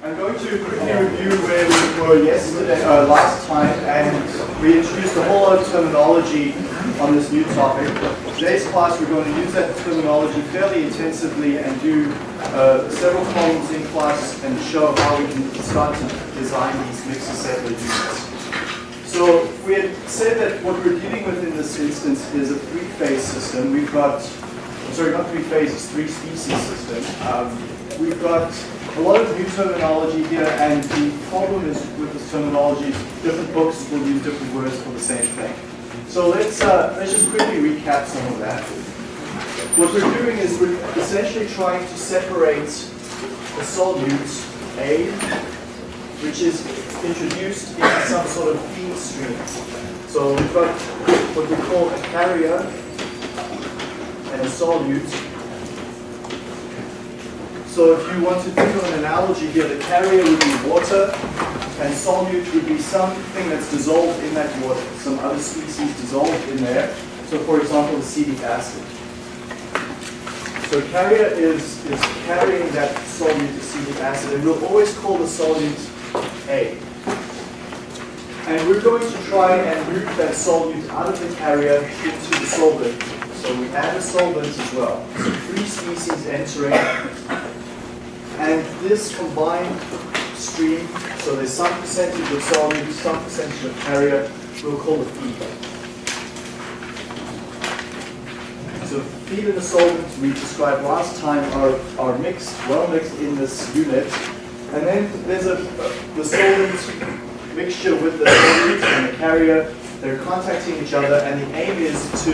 I'm going to quickly review where we were yesterday, uh, last time, and we introduced a whole lot of terminology on this new topic. Today's class, we're going to use that terminology fairly intensively and do uh, several problems in class and show how we can start to design these mixed assembly units. So we had said that what we're dealing with in this instance is a three-phase system. We've got, sorry, not three phases, three species system. Um, we've got a lot of new terminology here, and the problem is with this terminology, different books will use different words for the same thing. So let's uh, let's just quickly recap some of that. What we're doing is we're essentially trying to separate a solute A, which is introduced into some sort of feed stream. So we've got what we call a carrier and a solute so if you want to think of an analogy here, the carrier would be water, and solute would be something that's dissolved in that water, some other species dissolved in there. So for example, acetic acid. So carrier is, is carrying that solute acetic acid, and we'll always call the solute A. And we're going to try and move that solute out of the carrier into the solvent. So we add a solvent as well. So three species entering and this combined stream, so there's some percentage of solute, some percentage of carrier, we'll call it feed. So feed and the solvent we described last time are, are mixed, well mixed in this unit. And then there's a, the solvent mixture with the solute and the carrier. They're contacting each other and the aim is to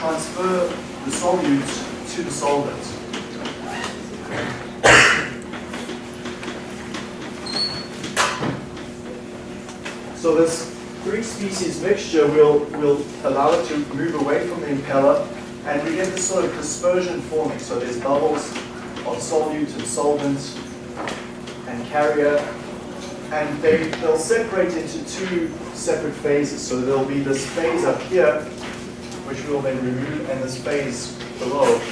transfer the solute to the solvent. So this three species mixture will, will allow it to move away from the impeller and we get this sort of dispersion forming. So there's bubbles of solute and solvent and carrier and they, they'll separate into two separate phases. So there'll be this phase up here which we'll then remove and this phase below.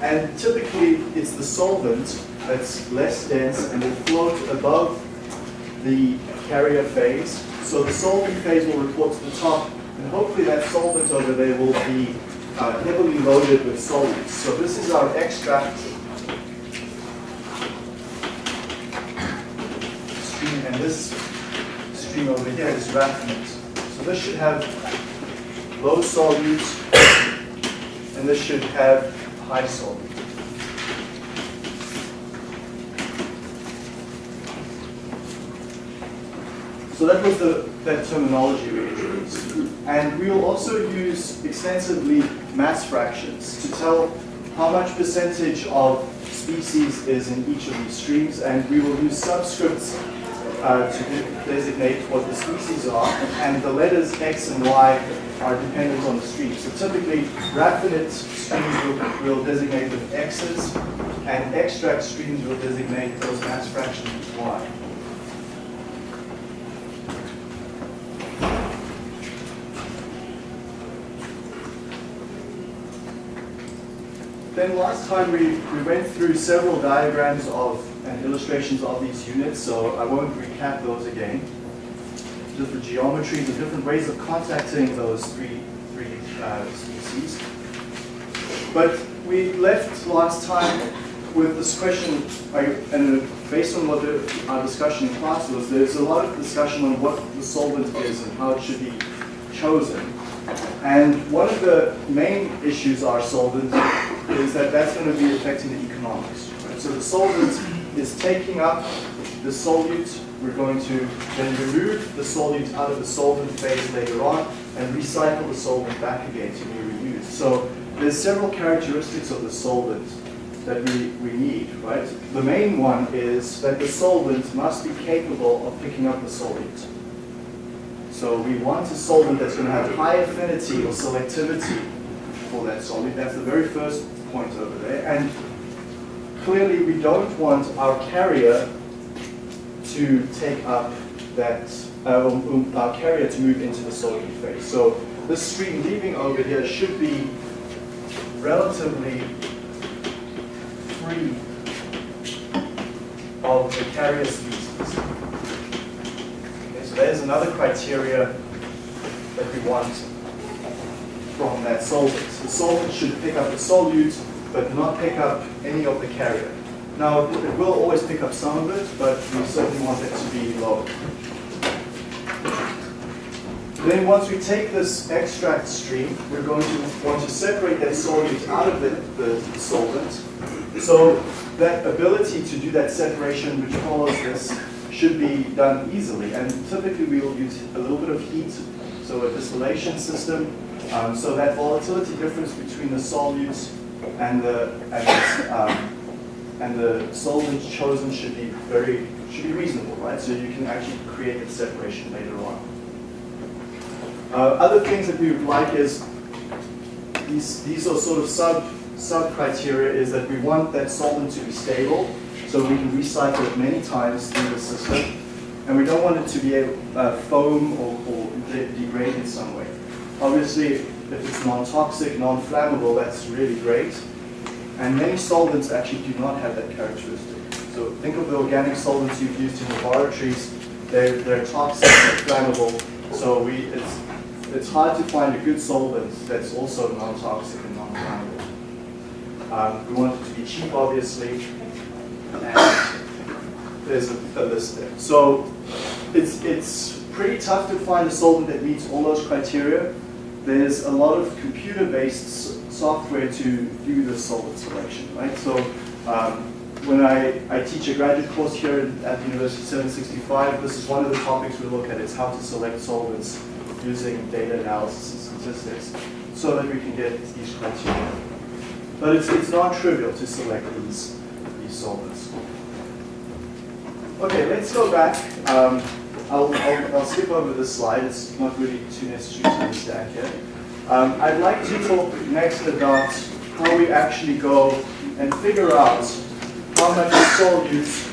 And typically it's the solvent that's less dense and will float above the carrier phase so the solvent phase will report to the top, and hopefully that solvent over there will be uh, heavily loaded with solutes. So this is our extract stream, and this stream over here is raffinate. So this should have low solutes, and this should have high solute. So that was the that terminology we introduced. And we will also use extensively mass fractions to tell how much percentage of species is in each of these streams, and we will use subscripts uh, to designate what the species are, and the letters X and Y are dependent on the stream. So typically, raffinate streams will, will designate with X's, and extract streams will designate those mass fractions with Y. Then last time we, we went through several diagrams of and illustrations of these units, so I won't recap those again. Different geometries and different ways of contacting those three, three uh, species. But we left last time with this question, and based on what the, our discussion in class was, there's a lot of discussion on what the solvent is and how it should be chosen. And one of the main issues are solvent is that that's going to be affecting the economics. Right? So the solvent is taking up the solute. We're going to then remove the solute out of the solvent phase later on and recycle the solvent back again to be reused. So there's several characteristics of the solvent that we, we need, right? The main one is that the solvent must be capable of picking up the solute. So we want a solvent that's going to have high affinity or selectivity for that solute. That's the very first point over there. And clearly we don't want our carrier to take up that, uh, um, um, our carrier to move into the solute phase. So this stream leaving over here should be relatively free of the carrier species. Okay, so there's another criteria that we want from that solvent. The solvent should pick up the solute, but not pick up any of the carrier. Now, it will always pick up some of it, but we certainly want it to be low. Then once we take this extract stream, we're going to want to separate that solute out of the, the, the solvent. So that ability to do that separation which follows this should be done easily. And typically we will use a little bit of heat, so a distillation system. Um, so that volatility difference between the solutes and the, and the, um, and the chosen should be very should be reasonable, right? So you can actually create a separation later on. Uh, other things that we would like is these these are sort of sub sub criteria is that we want that solvent to be stable, so we can recycle it many times through the system, and we don't want it to be a uh, foam or, or de degrade in some way. Obviously, if it's non-toxic, non-flammable, that's really great. And many solvents actually do not have that characteristic. So think of the organic solvents you've used in laboratories. They're, they're toxic, they're flammable. So we, it's, it's hard to find a good solvent that's also non-toxic and non-flammable. Um, we want it to be cheap, obviously. And there's a, a list there. So it's, it's pretty tough to find a solvent that meets all those criteria. There's a lot of computer-based software to do the solvent selection, right? So um, when I, I teach a graduate course here at the University 765, this is one of the topics we look at, is how to select solvents using data analysis and statistics so that we can get these criteria. But it's, it's not trivial to select these, these solvents. Okay, let's go back. Um, I'll, I'll, I'll, skip over this slide. It's not really too necessary to understand here. Um, I'd like to talk next about how we actually go and figure out how much solute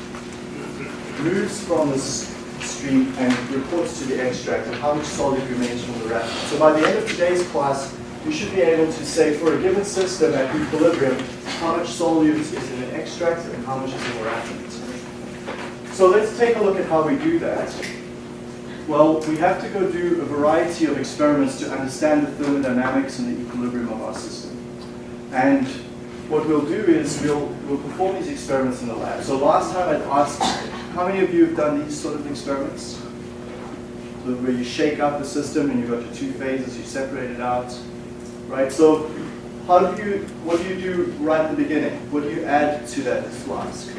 moves from this stream and reports to the extract and how much solute remains from the raffinate. So by the end of today's class, you should be able to say for a given system at equilibrium, how much solute is in an extract and how much is in the raffinate. So let's take a look at how we do that. Well, we have to go do a variety of experiments to understand the thermodynamics and the equilibrium of our system. And what we'll do is we'll, we'll perform these experiments in the lab. So last time I'd asked, how many of you have done these sort of experiments? So where you shake up the system and you've got your two phases, you separate it out, right? So how do you, what do you do right at the beginning? What do you add to that flask?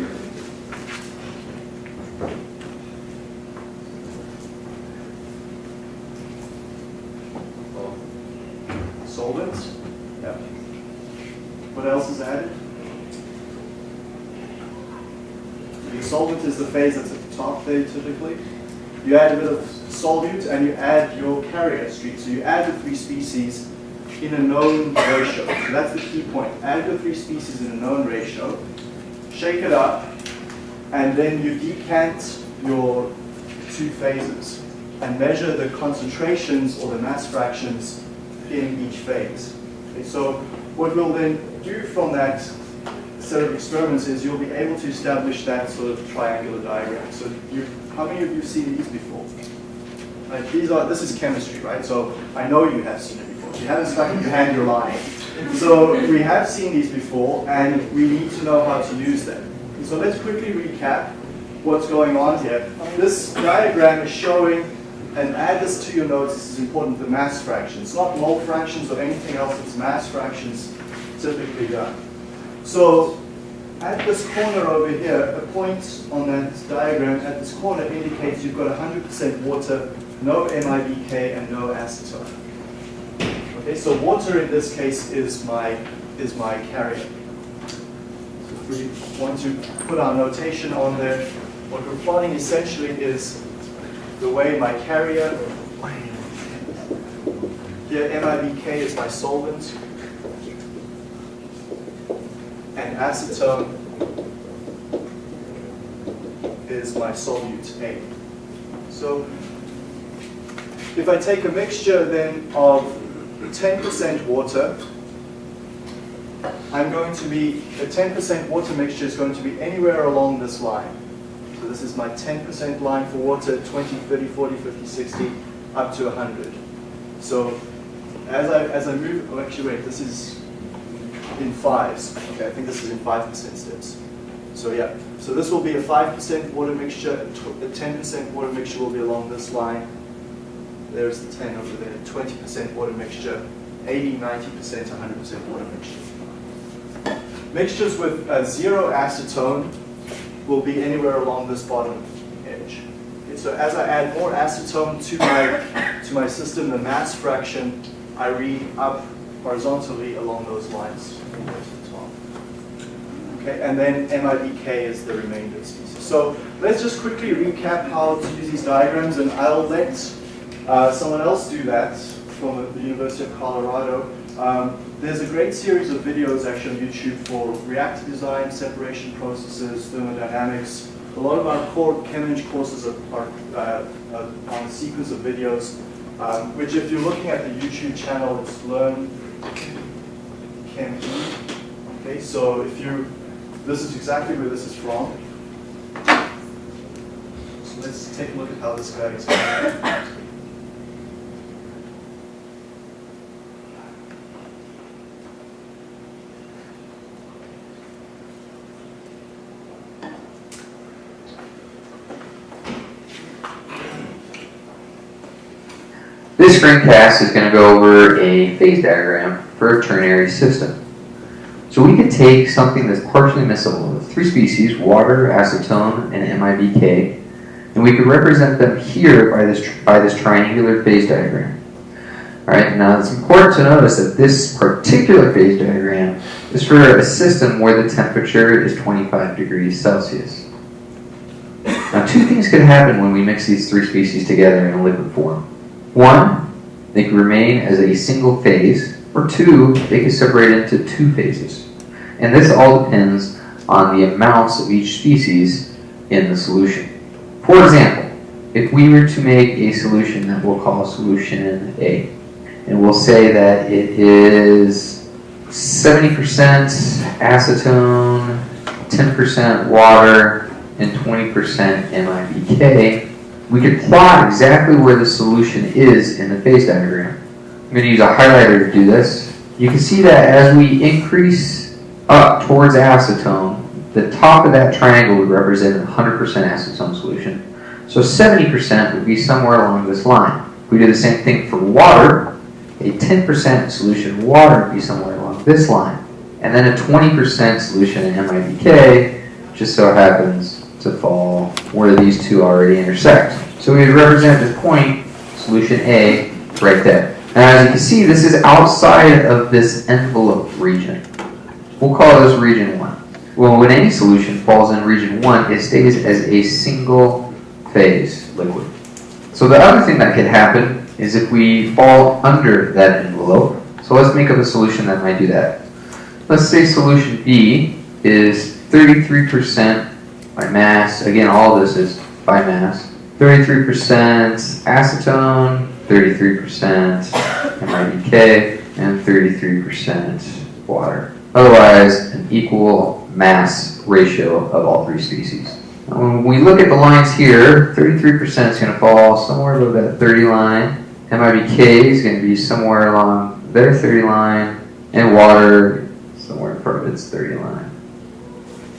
solvents. Yeah. What else is added? The solvent is the phase that's at the top there typically. You add a bit of solute and you add your carrier stream. So you add the three species in a known ratio. So that's the key point. Add the three species in a known ratio, shake it up, and then you decant your two phases and measure the concentrations or the mass fractions in each phase. Okay, so what we'll then do from that set of experiments is you'll be able to establish that sort of triangular diagram. So you, how many of you have seen these before? Right, these are, this is chemistry, right? So I know you have seen it before. If you haven't stuck in your hand, you're lying. So we have seen these before, and we need to know how to use them. So let's quickly recap what's going on here. This diagram is showing and add this to your notes, this is important, the mass fractions. Not mole fractions or anything else, it's mass fractions typically done. So at this corner over here, a point on that diagram at this corner indicates you've got 100% water, no MIBK, and no acetone. Okay, so water in this case is my, is my carrier. So if we want to put our notation on there, what we're plotting essentially is the way my carrier, here MIBK is my solvent, and acetone is my solute A. So if I take a mixture then of 10% water, I'm going to be, a 10% water mixture is going to be anywhere along this line. So this is my 10% line for water, 20, 30, 40, 50, 60, up to 100. So as I, as I move, oh actually wait, this is in fives. Okay, I think this is in 5% steps. So yeah, so this will be a 5% water mixture, a 10% water mixture will be along this line. There's the 10 over there, 20% water mixture, 80, 90%, 100% water mixture. Mixtures with uh, zero acetone will be anywhere along this bottom edge. Okay, so as I add more acetone to my, to my system, the mass fraction I read up horizontally along those lines Okay, and then MIBK is the remainder species. So let's just quickly recap how to use these diagrams, and I'll let uh, someone else do that from the University of Colorado. Um, there's a great series of videos actually on YouTube for reactor design, separation processes, thermodynamics. A lot of our core ChemEng courses are, are uh, on a sequence of videos, um, which if you're looking at the YouTube channel, it's Learn Okay, so if you, this is exactly where this is from. So let's take a look at how this guy is. This screencast is going to go over a phase diagram for a ternary system. So we could take something that's partially miscible of three species, water, acetone, and MIBK, and we could represent them here by this, by this triangular phase diagram. Alright, now it's important to notice that this particular phase diagram is for a system where the temperature is 25 degrees Celsius. Now two things could happen when we mix these three species together in a liquid form. One, they can remain as a single phase, or two, they can separate into two phases. And this all depends on the amounts of each species in the solution. For example, if we were to make a solution that we'll call solution A, and we'll say that it is 70% acetone, 10% water, and 20% MIBK, we could plot exactly where the solution is in the phase diagram. I'm going to use a highlighter to do this. You can see that as we increase up towards acetone, the top of that triangle would represent 100% acetone solution. So 70% would be somewhere along this line. We do the same thing for water, a 10% solution of water would be somewhere along this line. And then a 20% solution in MIBK just so happens to fall where these two already intersect. So we would represent this point, solution A, right there. And as you can see, this is outside of this envelope region. We'll call this region 1. Well, when any solution falls in region 1, it stays as a single phase liquid. So the other thing that could happen is if we fall under that envelope. So let's make up a solution that might do that. Let's say solution B is 33% by mass. Again, all this is by mass. 33% acetone, 33% MIBK, and 33% water. Otherwise, an equal mass ratio of all three species. Now, when we look at the lines here, 33% is going to fall somewhere above that 30 line. MIBK is going to be somewhere along their 30 line, and water somewhere in front of its 30 line.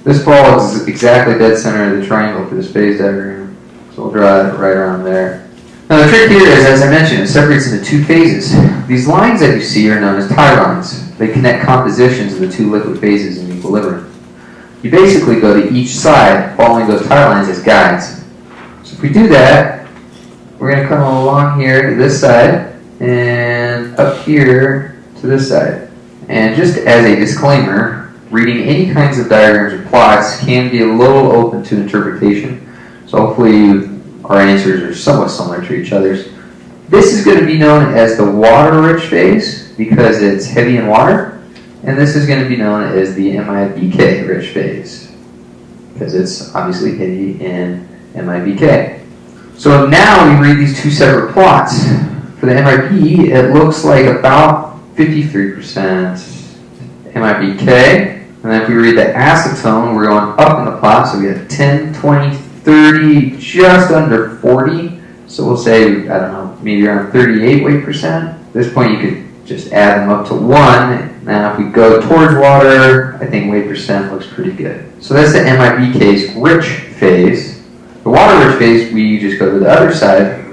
This ball is exactly dead center of the triangle for this phase diagram. So we'll draw it right around there. Now the trick here is, as I mentioned, it separates into two phases. These lines that you see are known as tie lines. They connect compositions of the two liquid phases in equilibrium. You basically go to each side, following those tie lines as guides. So if we do that, we're going to come along here to this side, and up here to this side. And just as a disclaimer, reading any kinds of diagrams or plots can be a little open to interpretation. So hopefully our answers are somewhat similar to each other's. This is going to be known as the water-rich phase because it's heavy in water. And this is going to be known as the MIBK-rich phase because it's obviously heavy in MIBK. So now we read these two separate plots. For the MIB, it looks like about 53% MIBK, and then if we read the acetone, we're going up in the plot, so we have 10, 20, 30% 30, just under 40. So we'll say, I don't know, maybe around 38 weight percent. At this point, you could just add them up to one. Now, if we go towards water, I think weight percent looks pretty good. So that's the MIBK's rich phase. The water rich phase, we just go to the other side,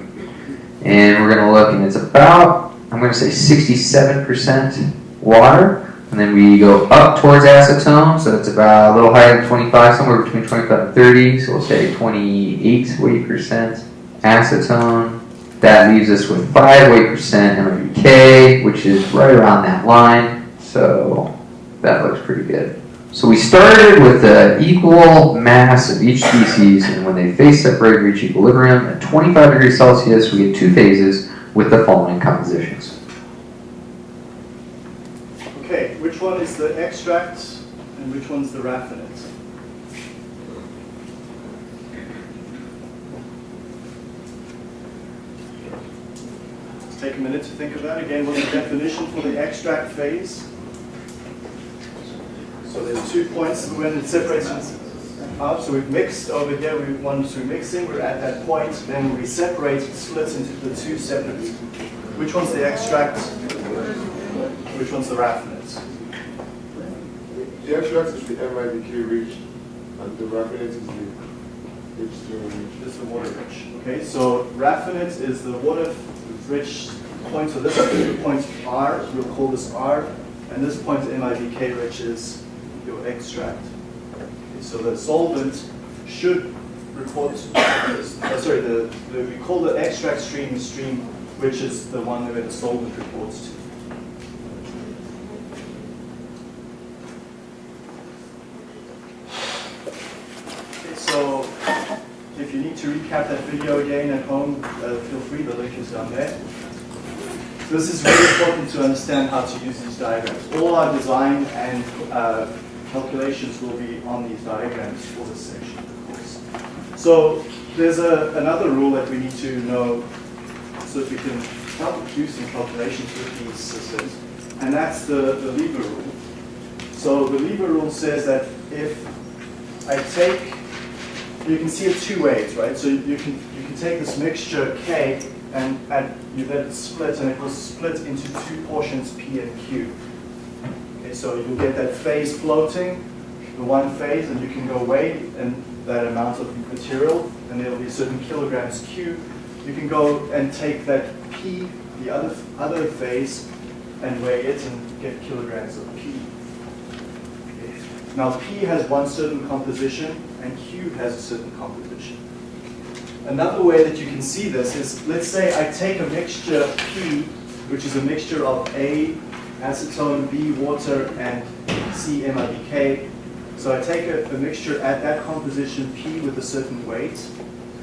and we're going to look, and it's about, I'm going to say 67% water. And then we go up towards acetone, so it's about a little higher than 25, somewhere between 25 and 30, so we'll say 28 weight percent acetone. That leaves us with 5 weight percent MIBK, which is right around that line, so that looks pretty good. So we started with the equal mass of each species, and when they phase separate reach equilibrium at 25 degrees Celsius, we get two phases with the following compositions. Okay, which one is the extract and which one's the raffinate? Let's take a minute to think of that. Again, what's the definition for the extract phase? So there's two points when it separates out. So we've mixed over here, we want to mixing, we're at that point, then we separate, split into the two separate. Which one's the extract? Which one's the raffinate? The extract is the MIBK reach, and the raffinate is the H2O reach. is the water rich. Okay, so raffinate is the water rich point. So this is the point R. We'll call this R, and this point MIBK rich is your extract. Okay, so the solvent should report. Uh, sorry, the, the we call the extract stream the stream which is the one where the solvent reports to. Okay, so if you need to recap that video again at home, uh, feel free, the link is down there. This is really important to understand how to use these diagrams. All our design and uh, calculations will be on these diagrams for this section of course. So there's a, another rule that we need to know so that we can help do some calculations with these systems, and that's the, the Lever rule. So the Lever rule says that if I take you can see it two ways, right? So you can you can take this mixture K and add, you let it split, and it will split into two portions P and Q. Okay, so you'll get that phase floating, the one phase, and you can go weigh and that amount of material, and there'll be certain kilograms Q. You can go and take that P, the other other phase, and weigh it and get kilograms of P. Now P has one certain composition, and Q has a certain composition. Another way that you can see this is, let's say I take a mixture P, which is a mixture of A, acetone, B, water, and C, MIBK. So I take a, a mixture at that composition P with a certain weight,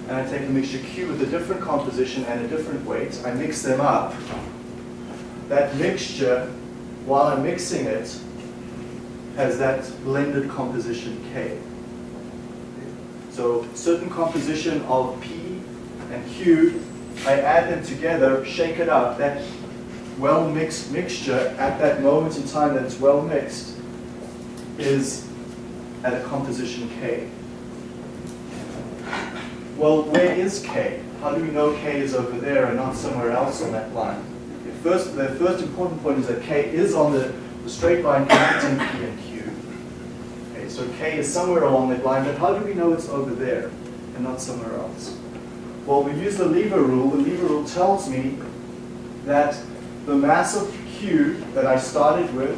and I take a mixture Q with a different composition and a different weight. I mix them up. That mixture, while I'm mixing it, has that blended composition K. So certain composition of P and Q, I add them together, shake it up. That well mixed mixture at that moment in time that it's well mixed is at a composition K. Well, where is K? How do we know K is over there and not somewhere else on that line? The first, the first important point is that K is on the, the straight line connecting P and Q. So K is somewhere along that line, but how do we know it's over there and not somewhere else? Well, we use the lever rule. The lever rule tells me that the mass of Q that I started with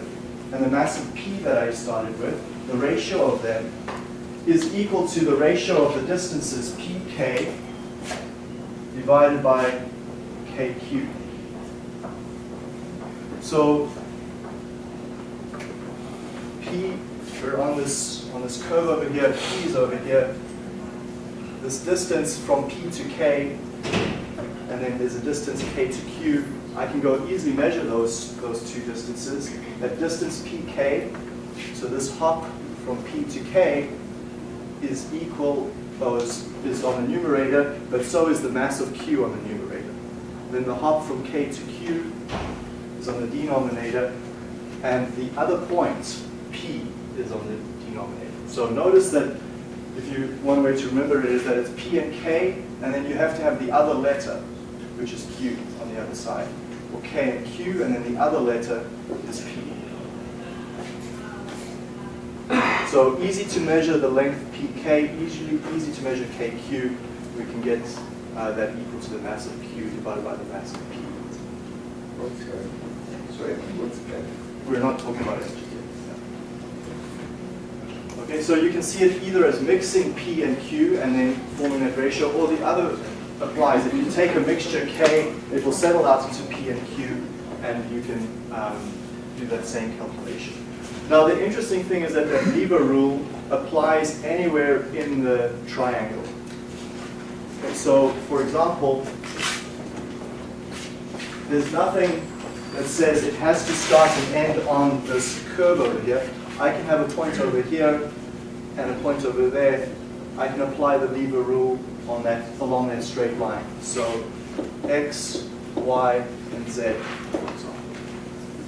and the mass of P that I started with, the ratio of them, is equal to the ratio of the distances pk divided by kq. So p, we're on this on this curve over here, p is over here. This distance from p to k, and then there's a distance k to q. I can go easily measure those those two distances. That distance pk, so this hop from p to k is equal, oh, is, is on the numerator, but so is the mass of q on the numerator. Then the hop from k to q is on the denominator, and the other point, p, is on the denominator. So notice that if you, one way to remember it is that it's P and K, and then you have to have the other letter, which is Q on the other side. Or K and Q, and then the other letter is P. So easy to measure the length PK, easily easy to measure KQ. We can get uh, that equal to the mass of Q divided by the mass of P. What's N? Sorry? What's N? We're not talking about it just yet. Okay, so you can see it either as mixing P and Q and then forming that ratio, or the other applies. If you take a mixture K, it will settle out into P and Q, and you can um, do that same calculation. Now, the interesting thing is that the Lever rule applies anywhere in the triangle. Okay, so, for example, there's nothing that says it has to start and end on this curve over here. I can have a point over here and a point over there. I can apply the lever rule on that along that straight line. So x, y, and z.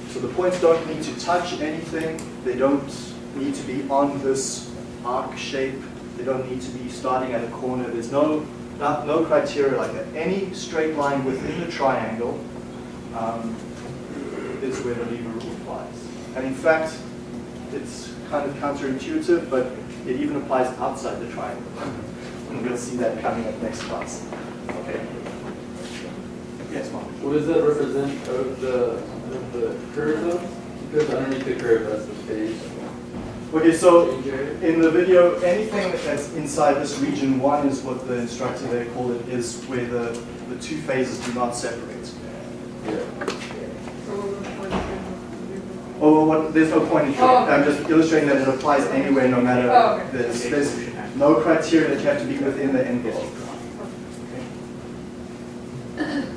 So the points don't need to touch anything. They don't need to be on this arc shape. They don't need to be starting at a corner. There's no, not, no criteria like that. Any straight line within the triangle um, is where the lever rule applies. And in fact, it's kind of counterintuitive, but it even applies outside the triangle. and we'll see that coming up next class. Okay. Yes, Mark. What does that represent of the, of the curve though? Because underneath the curve, that's the phase. Okay, so in the video, anything that's inside this region one is what the instructor there called it, is where the, the two phases do not separate. Yeah. Oh, what, there's no point in Oh, okay. I'm just illustrating that it applies anywhere, no matter, Oh, okay. there's, there's no criteria that you have to be within the envelope.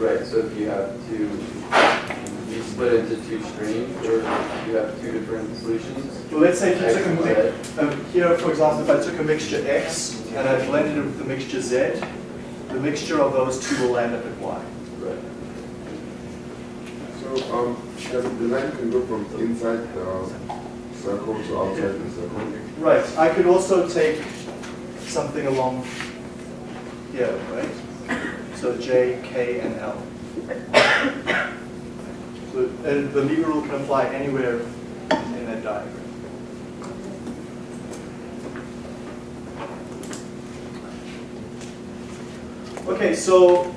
Right, so if you have two, you split into two streams, or you have two different solutions? Well, let's say if you X took a, mi- um, here, for example, if I took a mixture X and I blended it with the mixture Z, the mixture of those two will end up at Y. So, um, the line can go from inside the circle to outside the circle. Right, I could also take something along here, right? So J, K, and L. So uh, the lever rule can apply anywhere in that diagram. Okay, so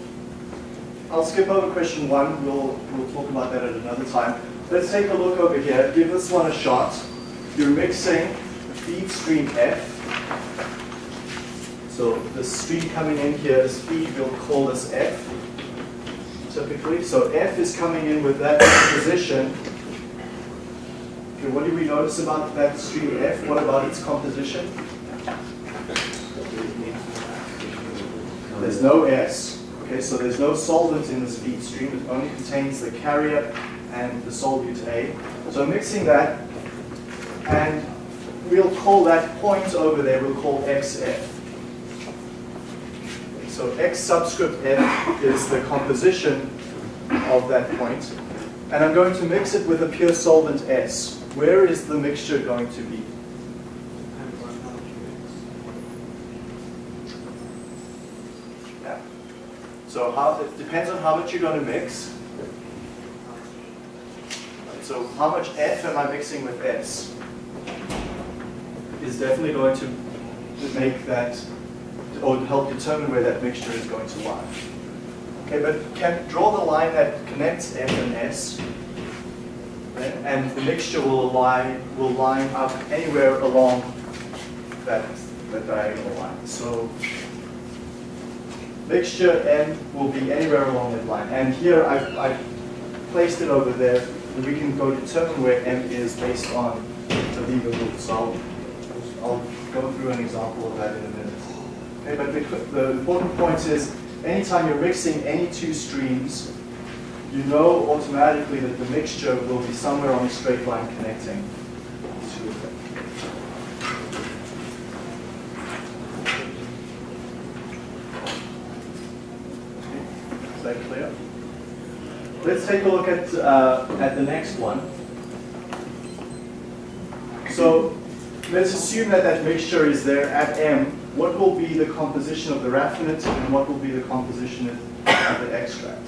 I'll skip over question one. We'll, we'll talk about that at another time. Let's take a look over here. Give this one a shot. You're mixing the feed stream F. So the stream coming in here is feed, we'll call this F typically. So F is coming in with that composition. Okay, what do we notice about that stream F? What about its composition? There's no S. Okay, so there's no solvent in this feed stream. It only contains the carrier and the solute A. So mixing that, and we'll call that point over there, we'll call XF. So X subscript F is the composition of that point. And I'm going to mix it with a pure solvent S. Where is the mixture going to be? So how, it depends on how much you're going to mix. So how much F am I mixing with S? Is definitely going to make that, or help determine where that mixture is going to lie. Okay, but can draw the line that connects F and S, and the mixture will lie will line up anywhere along that that diagonal line. So mixture M will be anywhere along that line. And here I've, I've placed it over there, and we can go determine where M is based on the lever rule. So I'll, I'll go through an example of that in a minute. Okay, but the, the important point is, anytime you're mixing any two streams, you know automatically that the mixture will be somewhere on a straight line connecting the two of them. Is that clear? Let's take a look at, uh, at the next one. So let's assume that that mixture is there at M. What will be the composition of the raffinate and what will be the composition of the extract?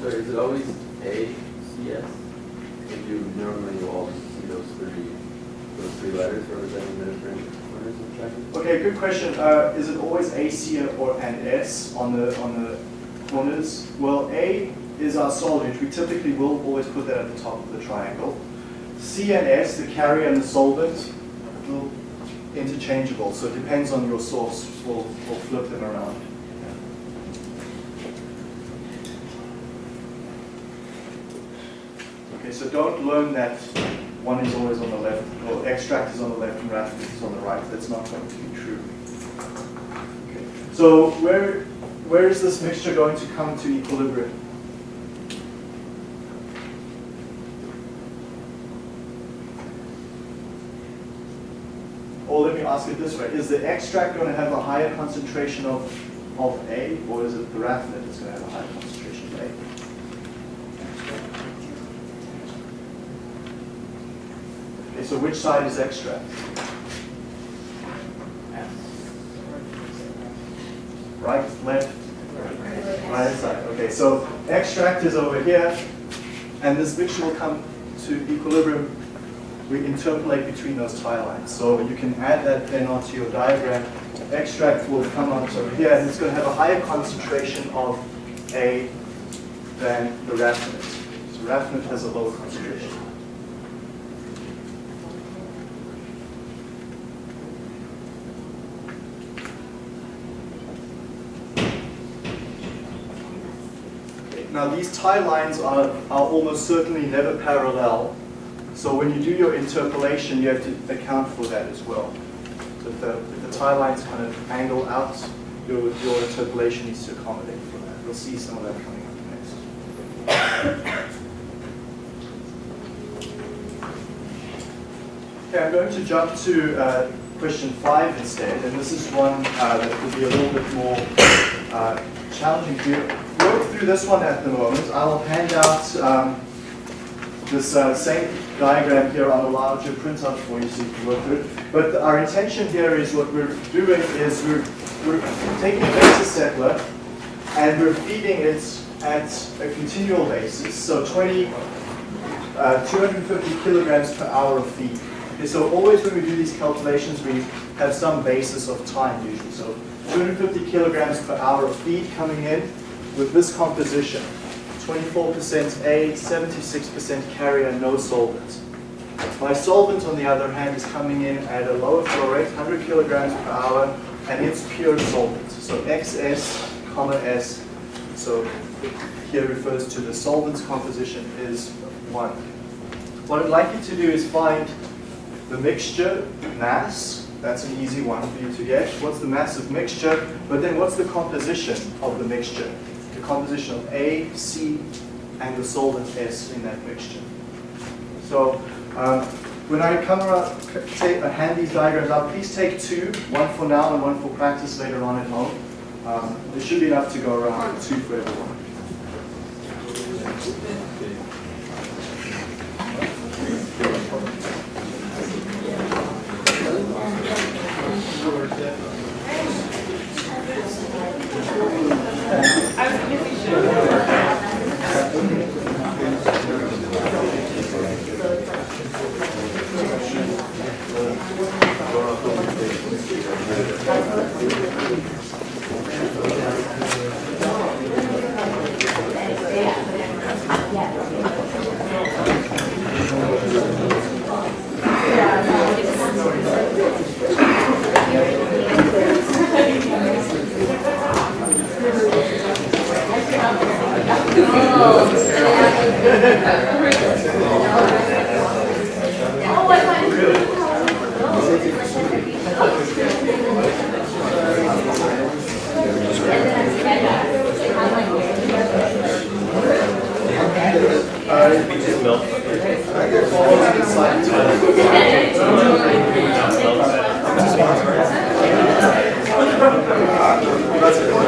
So is it always A, C, S? If you normally will always see those three, those three letters representing the different corners of the triangle? Okay, good question. Uh, is it C, or and S on the on the corners? Well, A is our solvent. We typically will always put that at the top of the triangle. C and S, the carrier and the solvent, will interchangeable. So it depends on your source. We'll, we'll flip them around. Okay, so don't learn that one is always on the left, or extract is on the left and raffinate is on the right. That's not going to be true. So where, where is this mixture going to come to equilibrium? Or let me ask it this way, is the extract going to have a higher concentration of, of A, or is it the raffinate that's going to have a higher concentration of A? So which side is extract? Right, left? Right side. Okay, so extract is over here, and this mixture will come to equilibrium. We interpolate between those tie lines. So you can add that then onto your diagram. Extract will come out over here, and it's going to have a higher concentration of A than the raffinate. So raffinate has a lower concentration. Now these tie lines are, are almost certainly never parallel. So when you do your interpolation, you have to account for that as well. So if the, if the tie lines kind of angle out, your, your interpolation needs to accommodate for that. We'll see some of that coming up next. Okay, I'm going to jump to uh, question five instead, and this is one uh, that will be a little bit more uh, challenging you. This one at the moment. I'll hand out um, this uh, same diagram here on a larger printout for you so you can work through it. But our intention here is what we're doing is we're, we're taking a beta settler and we're feeding it at a continual basis, so 20, uh, 250 kilograms per hour of feed. Okay, so always when we do these calculations, we have some basis of time usually. So 250 kilograms per hour of feed coming in with this composition. 24% A, 76% carrier, no solvent. My solvent, on the other hand, is coming in at a lower flow rate, 100 kilograms per hour, and it's pure solvent. So XS, comma S, so here refers to the solvent's composition is 1. What I'd like you to do is find the mixture mass, that's an easy one for you to get. What's the mass of mixture? But then what's the composition of the mixture? The composition of A, C, and the solvent S in that mixture. So um, when I come around, take, uh, hand these diagrams out, please take two, one for now and one for practice later on at home. Um, there should be enough to go around, two for everyone. So,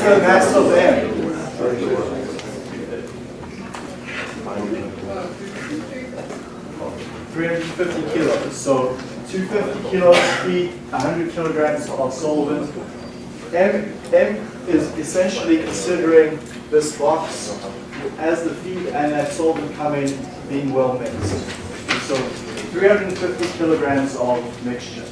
so what is the mass of M? Three hundred fifty kilos, so two fifty kilos feed hundred kilograms of solvent. M, M is essentially considering this box as the feed and that solvent coming being well mixed. So three hundred and fifty kilograms of mixture.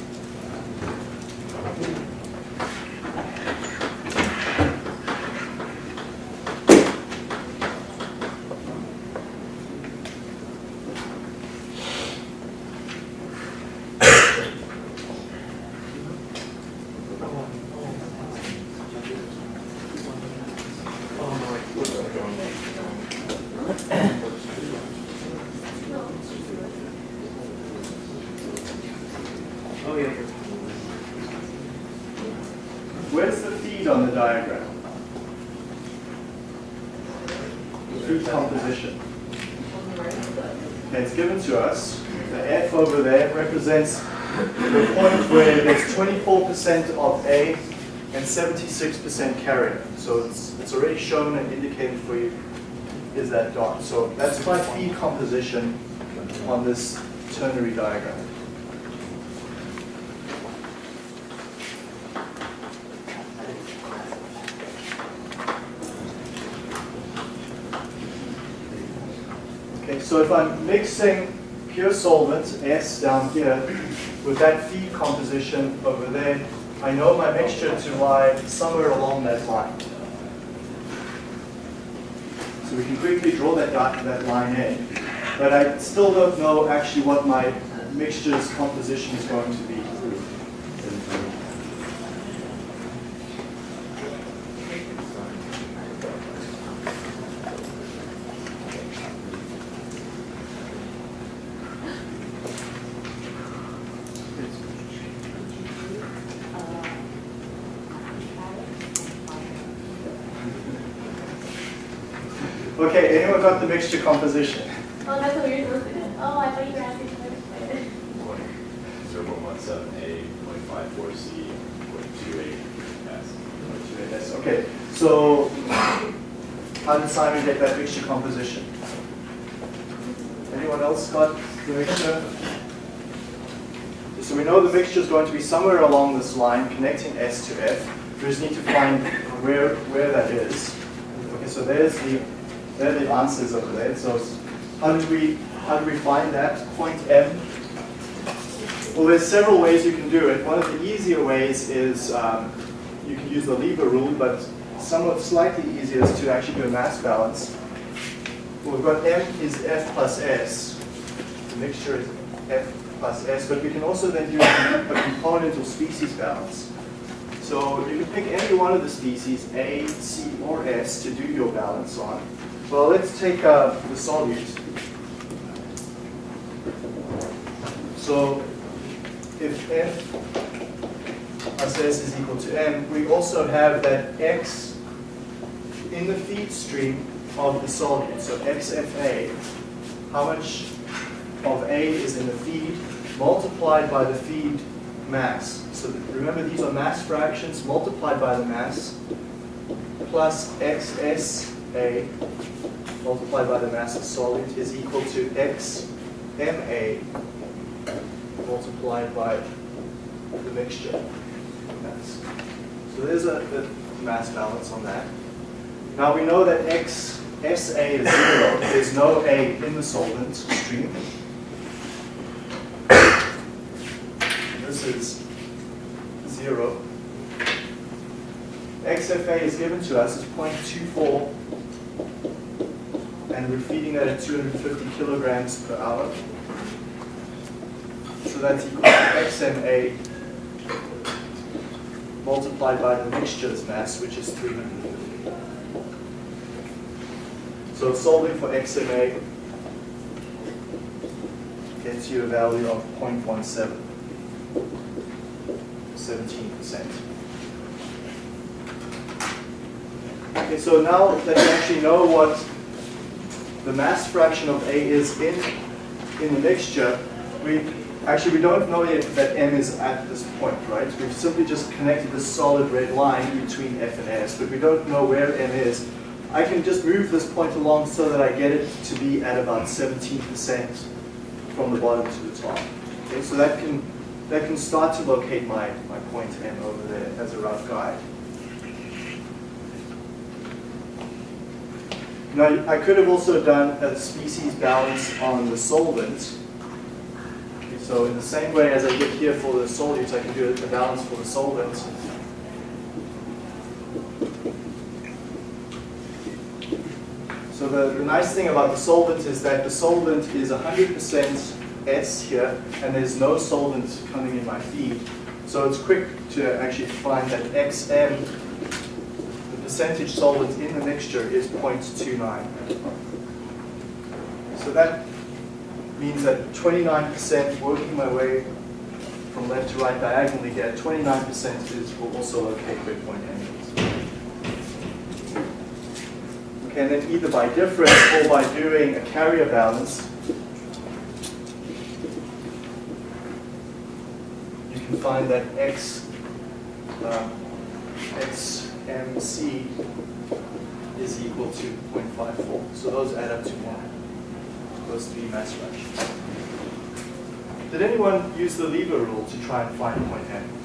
Where's the feed on the diagram? Feed composition. Okay, it's given to us. The F over there represents the point where there's 24% of A and 76% carrier. So it's, it's already shown and indicated for you is that dot. So that's my feed composition on this ternary diagram. Okay, so if I'm mixing pure solvent, S down here, with that feed composition over there, I know my mixture to lie somewhere along that line. So we can quickly draw that, that line in. But I still don't know actually what my mixture's composition is going to be. Okay, anyone got the mixture composition? Oh, that's what you're supposed to do. Oh, I thought you were asking for it. Zero point one seven A, point five four C, point two eight S. Yes, okay. So how did Simon get that mixture composition? Anyone else got the mixture? So we know the mixture is going to be somewhere along this line connecting S to F. We just need to find where, where that is. Okay, so there's the, there are the answers over there. So how do we, how do we find that point M? Well, there's several ways you can do it. One of the easier ways is um, you can use the Lever rule, but somewhat slightly easier is to actually do a mass balance. We've got M is F plus S. The mixture is F plus S, but we can also then do a component or species balance. So you can pick any one of the species, A, C, or S, to do your balance on. Well, let's take uh, the solute. So if F plus S is equal to M, we also have that X in the feed stream of the solute. So XFA, how much of A is in the feed multiplied by the feed mass. So remember these are mass fractions multiplied by the mass plus XSA multiplied by the mass of solute is equal to XMA multiplied by the mixture mass. So there's a, a mass balance on that. Now we know that X SA is zero. There's no A in the solvent stream. This is zero. XFA is given to us as 0.24 and we're feeding that at 250 kilograms per hour. So that's equal to XMA multiplied by the mixture's mass, which is 350. So solving for XMA gets you a value of 0.17, 17%. Okay, so now that you actually know what the mass fraction of A is in, in the mixture, we actually we don't know yet that M is at this point, right? We've simply just connected this solid red line between F and S, but we don't know where M is. I can just move this point along so that I get it to be at about 17% from the bottom to the top. Okay, so that can that can start to locate my, my point M over there as a rough guide. Now, I could have also done a species balance on the solvent. So in the same way as I did here for the solutes, I can do a balance for the solvent. So the, the nice thing about the solvent is that the solvent is 100% S here, and there's no solvent coming in my feed. So it's quick to actually find that XM percentage solvent in the mixture is 0.29. So that means that 29% working my way from left to right diagonally here, 29% is will also locate where point M. Okay, and then either by difference or by doing a carrier balance, you can find that X, um, X MC is equal to 0.54. So those add up to 1. Those three mass fractions. Did anyone use the lever rule to try and find point M?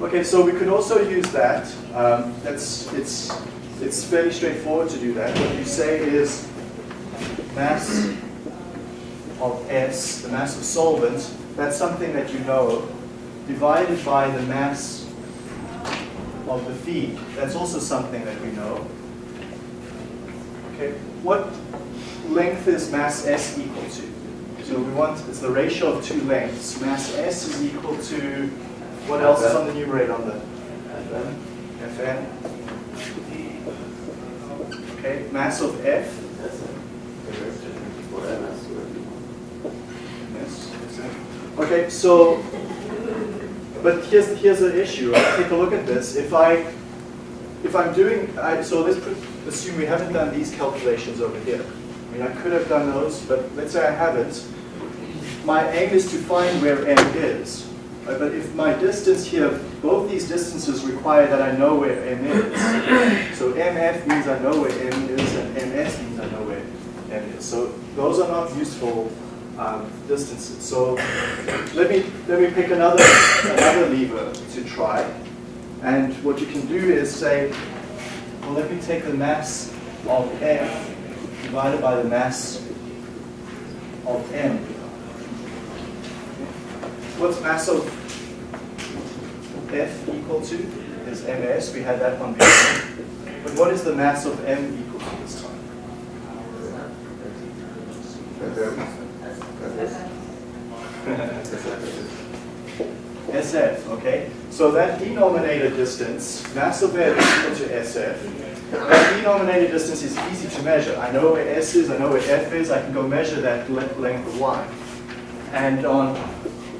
Okay, so we could also use that. Um, that's, it's, it's fairly straightforward to do that. What you say is mass of S, the mass of solvent, that's something that you know divided by the mass of the feed. That's also something that we know. Okay, what length is mass S equal to? So we want, it's the ratio of two lengths. Mass S is equal to, what else is on the numerator on the FM. Fn? Okay, mass of F, yes. Okay, so but here's here's the issue. Right? Take a look at this. If I if I'm doing I, so, let's assume we haven't done these calculations over here. I mean, I could have done those, but let's say I haven't. My aim is to find where m is. Right? But if my distance here, both these distances require that I know where m is. So mf means I know where m is, and ms means I know where m is. So those are not useful um, distances. So let me let me pick another another lever to try. And what you can do is say, well, let me take the mass of F divided by the mass of M. What's mass of F equal to? Is ms. We had that one before. But what is the mass of M equal to this time? SF, okay? So that denominator distance, mass of air is equal to SF. That denominator distance is easy to measure. I know where S is, I know where F is, I can go measure that length of line. And on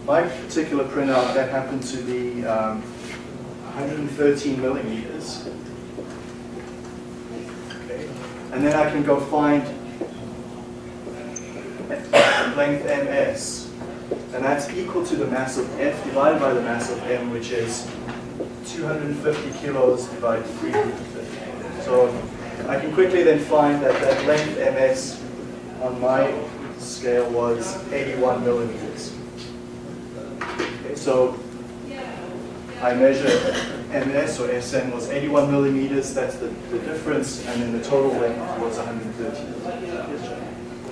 my particular printout, that happened to be um, 113 millimeters. Okay. And then I can go find length ms. And that's equal to the mass of F divided by the mass of M, which is 250 kilos divided 350. So I can quickly then find that that length ms on my scale was 81 millimeters. Okay, so I measure ms or sn was 81 millimeters, that's the, the difference, and then the total length was 113.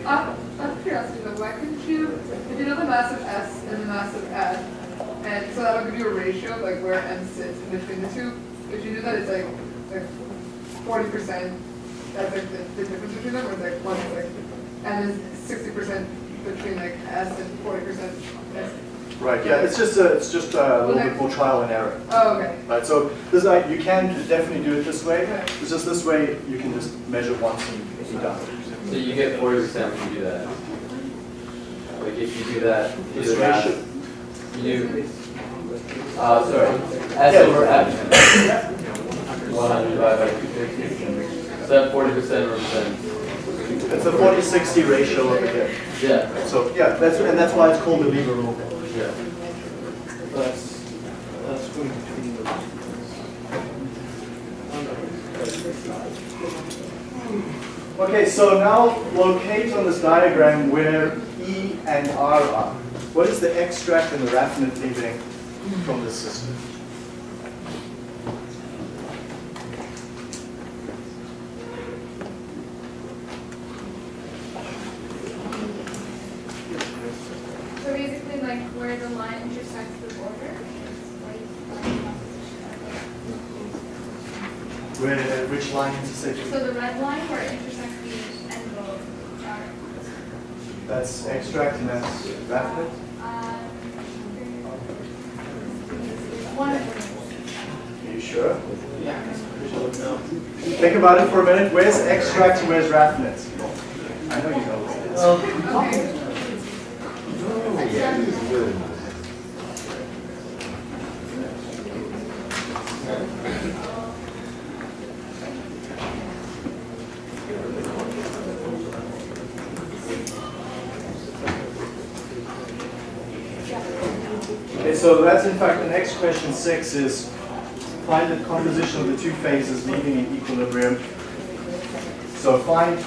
Uh, uh, Yes, Jen? Uh, out of curiosity, though, why couldn't you, if you know the mass of S and the mass of F, and so that would give you a ratio of like where M sits in between the two, if you knew that it's like, like forty percent, that's like the, the difference between them, or it's like one is like, and is sixty percent between like S and forty percent S? Right, yeah, it's just a, it's just a little bit more trial and error. Oh, okay. Right, so this, like, you can definitely do it this way. Okay. It's just this way, you can just measure once and be done. So you get forty percent when you do that. Like if you do that, you do This the math, you uh, sorry, S over F. One hundred divided by two fifty. So that forty percent represents, It's a 40-60 ratio over here. yeah, So, yeah, that's, and that's why it's called the Lever rule. yeah. That's, that's going between the. Okay, so now locate on this diagram where E and R are. What is the extract and the raffinate leaving from the system? So basically, like where the line intersects the border. Where, which line intersects? So the red line where it intersects the end of our. That's extract and that's? Um, One. Are you sure? Yeah. Think about it for a minute. Where's extract and where's raffinate? I know you know what it is. Okay. Okay, so that's in fact the next question six is find the composition of the two phases leaving in equilibrium. So find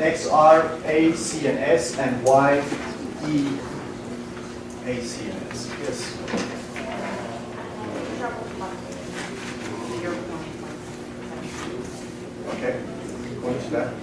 x, r, a, c, and s, and y, e, a, c, and s. Yes. Okay, going to that.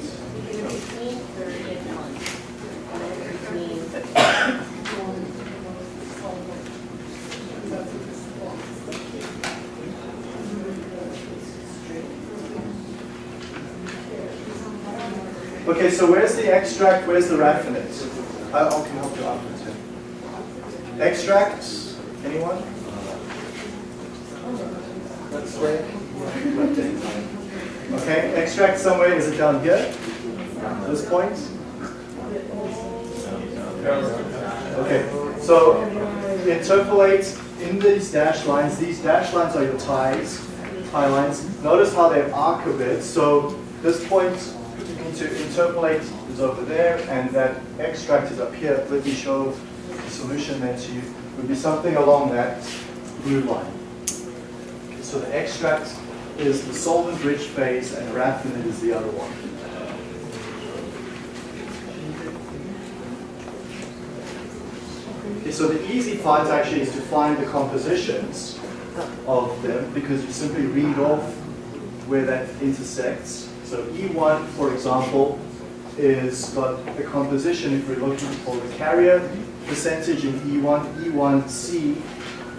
Okay, so where's the extract, where's the raffinate? I uh, I can help you out with it. Extract, anyone? Let's way. Okay, extract somewhere, is it down here? This point? Okay, so interpolate in these dashed lines, these dashed lines are your ties, tie lines. Notice how they arc a bit, so this point interpolate is over there, and that extract is up here. Let me show the solution then to you. Would be something along that blue line. Okay, so the extract is the solvent-rich phase, and raffinate is the other one. Okay, so the easy part actually is to find the compositions of them because you simply read off where that intersects. So E1, for example, is got a composition if we're looking for the carrier percentage in E E1. E1C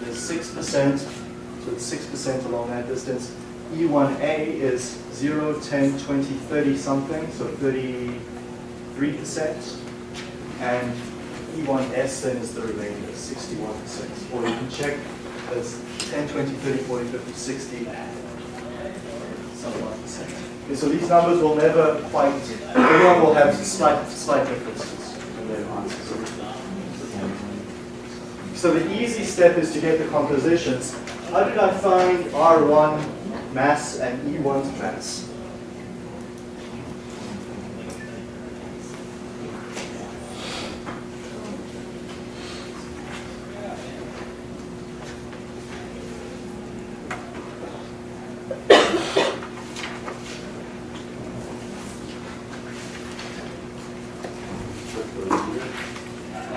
is 6%, so it's 6% along that distance. E1A is 0, 10, 20, 30 something, so 33%. And E1S then is the remainder, 61%. Or you can check that's 10, 20, 30, 40, 50, 60, some odd percent. Okay, so these numbers will never quite, everyone will have slight, slight differences in their answers. So the easy step is to get the compositions. How did I find R1 mass and E1's mass?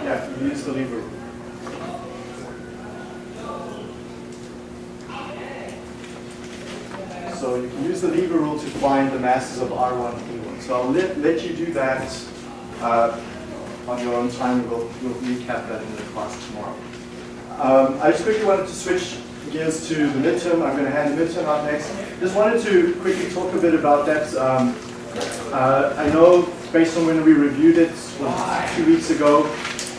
Yeah, you use the lever rule. So you can use the lever rule to find the masses of R1 and E1. So I'll let, let you do that uh, on your own time. We'll, we'll recap that in the class tomorrow. Um, I just quickly wanted to switch gears to the midterm. I'm going to hand the midterm out next. Just wanted to quickly talk a bit about that. Um, uh, I know based on when we reviewed it was two weeks ago,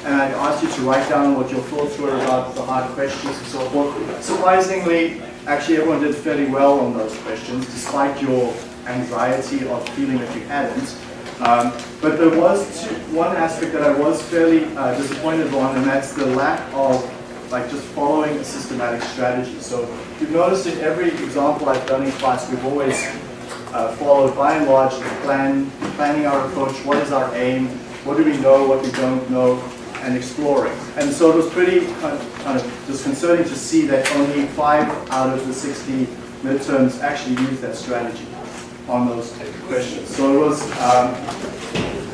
and I asked you to write down what your thoughts were about the hard questions and so forth. Surprisingly, actually everyone did fairly well on those questions, despite your anxiety of feeling that you hadn't. Um, but there was two, one aspect that I was fairly uh, disappointed on, and that's the lack of like just following a systematic strategy. So you've noticed in every example I've done in class, we've always uh, followed by and large the plan, planning our approach, what is our aim, what do we know, what we don't know, and exploring. And so it was pretty kind of, kind of disconcerting to see that only five out of the 60 midterms actually used that strategy on those questions. So it was, um,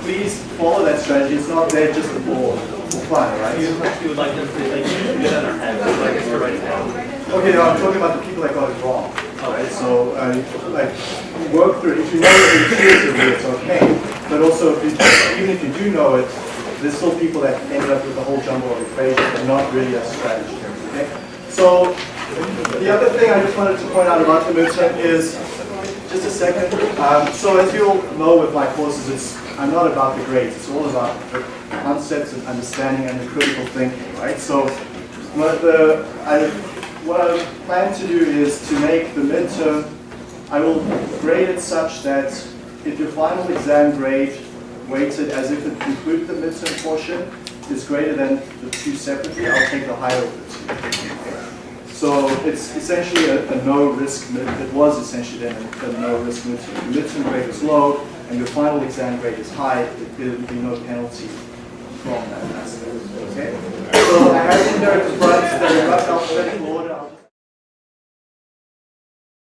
please follow that strategy. It's not there just for, for fun, right? You would like them to, like, get on our head, like us to write it. Okay, no, I'm talking about the people that got it wrong. Alright, so, uh, like, work through it. If you know it intuitively, it's okay. But also, if you, even if you do know it, there's still people that ended up with a whole jumble of equations and not really a strategy. Okay? So, the other thing I just wanted to point out about the midterm is, just a second. Um, so as you all know with my courses, it's I'm not about the grades. It's all about the concepts and understanding and the critical thinking, right? So what the I what I plan to do is to make the midterm. I will grade it such that if your final exam grade weighted as if it included the midterm portion is greater than the two separately, I'll take the higher of the two. So it's essentially a, a no-risk, it was essentially then a, a no-risk midterm. Your midterm grade is low, and your final exam grade is high, there will be no penalty from that aspect. Okay? So I have in there describes the alphabetical order